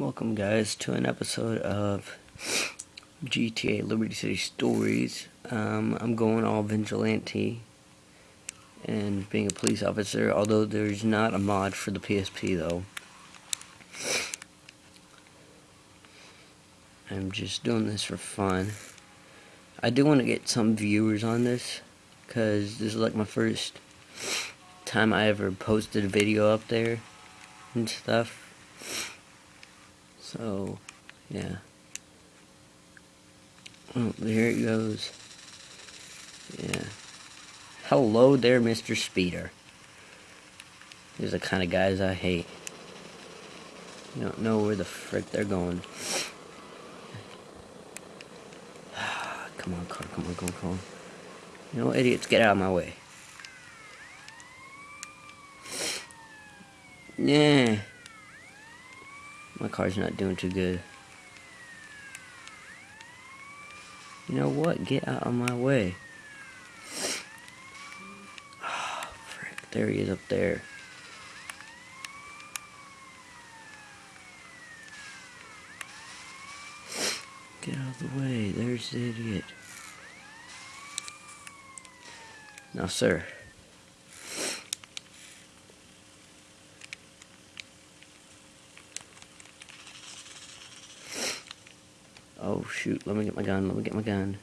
Welcome guys to an episode of GTA Liberty City Stories. Um, I'm going all vigilante and being a police officer, although there's not a mod for the PSP though. I'm just doing this for fun. I do want to get some viewers on this, because this is like my first time I ever posted a video up there and stuff. So, yeah. There it goes. Yeah. Hello there, Mr. Speeder. These are the kind of guys I hate. You don't know where the frick they're going. come on, car, come on, come on, come on. You know, idiots, get out of my way. Yeah. My car's not doing too good. You know what? Get out of my way. Oh, frick. There he is up there. Get out of the way. There's the idiot. Now, sir. Oh shoot, let me get my gun, let me get my gun.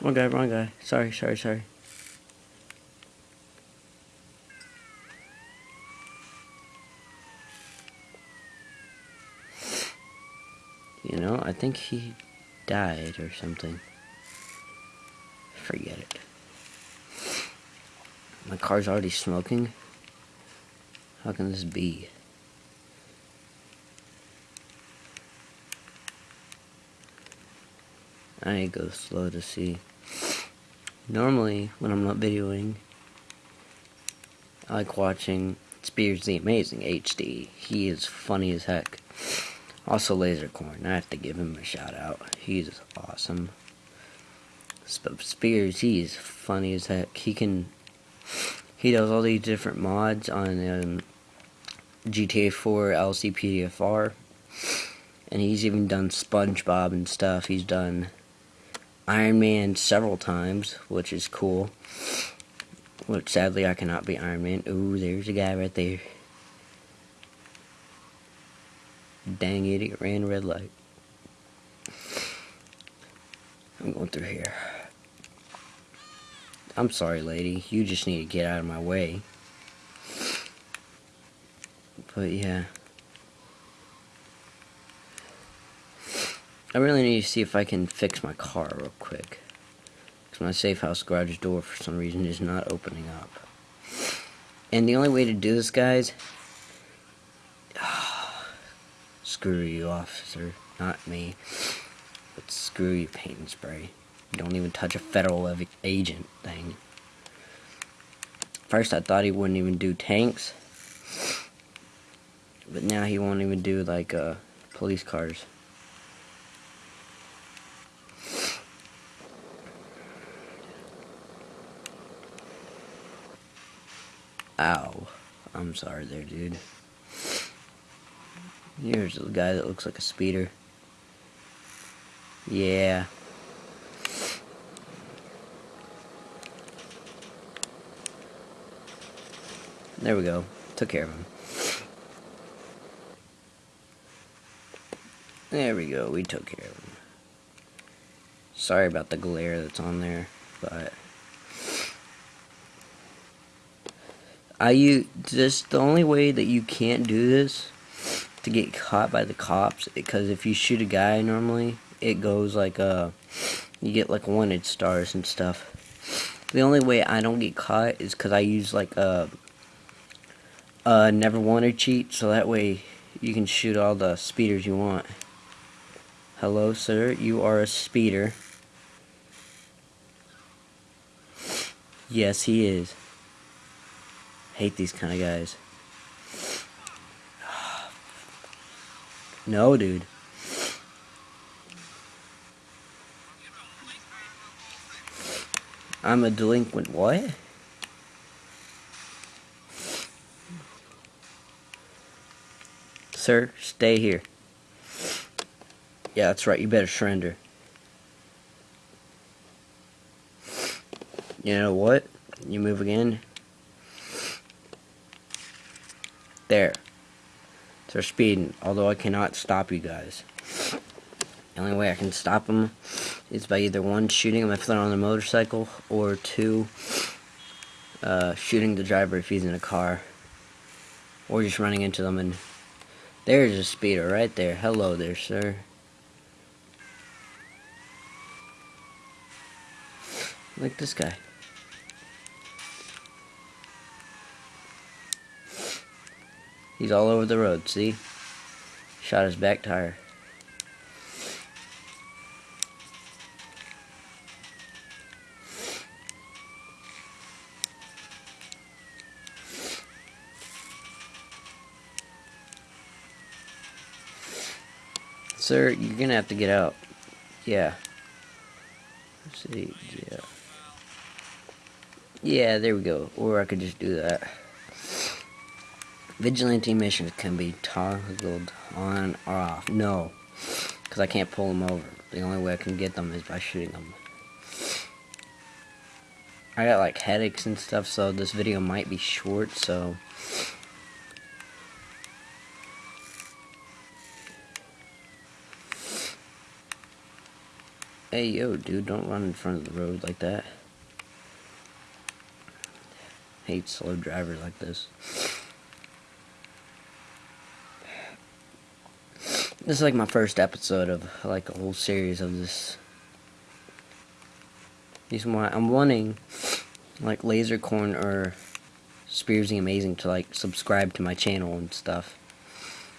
Wrong guy, wrong guy. Sorry, sorry, sorry. You know, I think he died or something. Forget it. My car's already smoking. How can this be? I go slow to see. Normally, when I'm not videoing, I like watching Spears the Amazing HD. He is funny as heck. Also, Lasercorn. I have to give him a shout out. He's awesome. Spears, he's funny as heck. He can. He does all these different mods on um, GTA 4 LCPDFR. And he's even done SpongeBob and stuff. He's done Iron Man several times, which is cool. Which sadly I cannot be Iron Man. Ooh, there's a guy right there. Dang idiot, ran red light. I'm going through here. I'm sorry, lady. You just need to get out of my way. But yeah. I really need to see if I can fix my car real quick. Because my safe house garage door, for some reason, is not opening up. And the only way to do this, guys... screw you, officer. Not me. But screw you, Pay 'n' Spray. You don't even touch a federal agent thing. First, I thought he wouldn't even do tanks. But now he won't even do, like, uh, police cars. Ow. I'm sorry there, dude. Here's a guy that looks like a speeder. Yeah. There we go. Took care of him. There we go. We took care of him. Sorry about the glare that's on there, but... I this the only way that you can't do this to get caught by the cops because if you shoot a guy normally it goes like uh you get like wanted stars and stuff. The only way I don't get caught is because I use like a a never wanted cheat so that way you can shoot all the speeders you want. Hello sir you are a speeder. Yes he is Hate these kind of guys. No, dude. I'm a delinquent what? Sir, stay here. Yeah, that's right. You better surrender. You know what? You move again. There. They're speeding, although I cannot stop you guys. The only way I can stop them is by either one, shooting them if they're on their motorcycle, or two, uh, shooting the driver if he's in a car. Or just running into them and... There's a speeder right there. Hello there, sir. Like this guy. He's all over the road, see? Shot his back tire. Sir, you're gonna have to get out. Yeah. Let's see, yeah. Yeah, there we go. Or I could just do that. Vigilante missions can be toggled on or off. No, because I can't pull them over. The only way I can get them is by shooting them. I got like headaches and stuff, so this video might be short, so... Hey, yo, dude, don't run in front of the road like that. hate slow drivers like this. This is like my first episode of like a whole series of this. Reason why I'm wanting like Lasercorn or Spearsy Amazing to like subscribe to my channel and stuff.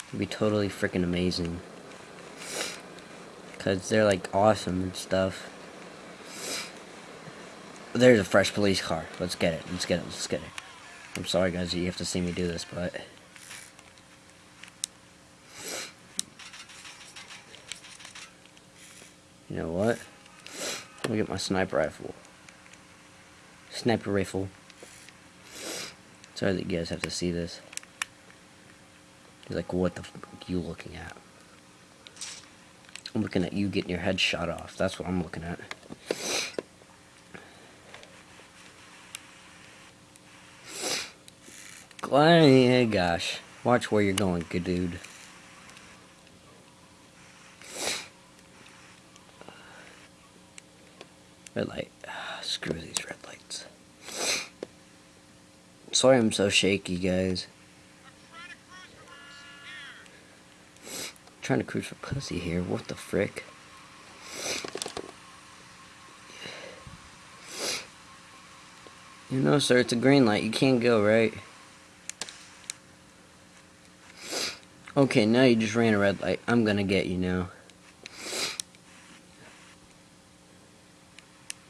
It'd be totally freaking amazing. Cause they're like awesome and stuff. There's a fresh police car. Let's get it. Let's get it. Let's get it. I'm sorry guys you have to see me do this, but You know what? Me get my sniper rifle. Sniper rifle. Sorry that you guys have to see this. He's like, what the f are you looking at? I'm looking at you getting your head shot off. That's what I'm looking at. Gosh. Watch where you're going, good dude. Red light. Ah, screw these red lights. Sorry I'm so shaky, guys. trying to cruise for pussy here. What the frick? You know, sir, it's a green light. You can't go, right? Okay, now you just ran a red light. I'm gonna get you now.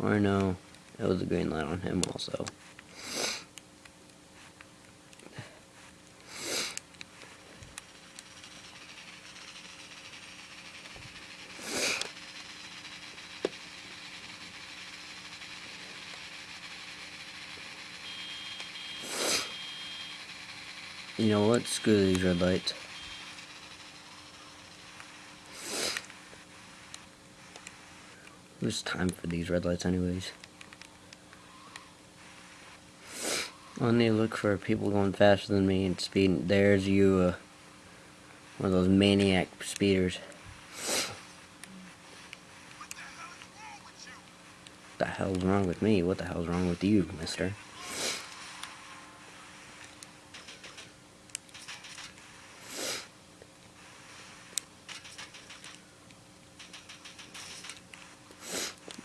Or no, it was a green light on him also. You know what? Screw these red lights. There's time for these red lights anyways. Only look for people going faster than me and speeding. There's you, uh, one of those maniac speeders. What the hell's wrong with me? What the hell's wrong with you, mister?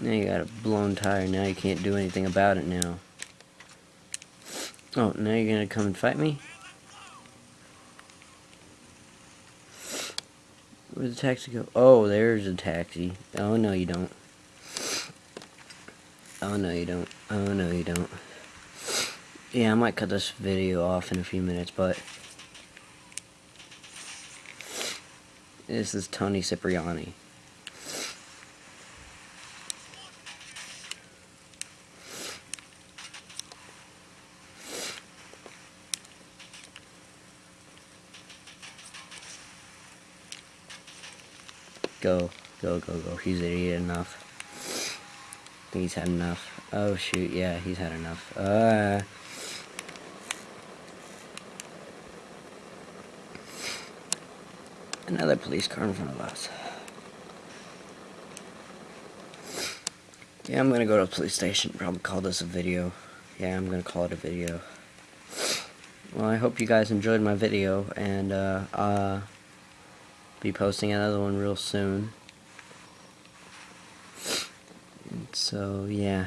Now you got a blown tire. Now you can't do anything about it now. Oh, now you're gonna come and fight me? Where'd the taxi go? Oh, there's a taxi. Oh, no you don't. Oh, no you don't. Oh, no you don't. Yeah, I might cut this video off in a few minutes, but... This is Tony Cipriani. Go, go, go, go. He's idiot enough. I think he's had enough. Oh shoot, yeah, he's had enough. Uh Another police car in front of us. Yeah, I'm gonna go to the police station. Probably call this a video. Yeah, I'm gonna call it a video. Well, I hope you guys enjoyed my video, and uh, uh, be posting another one real soon. So, yeah.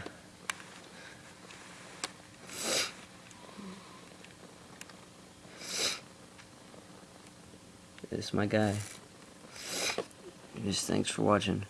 This is my guy. Just thanks for watching.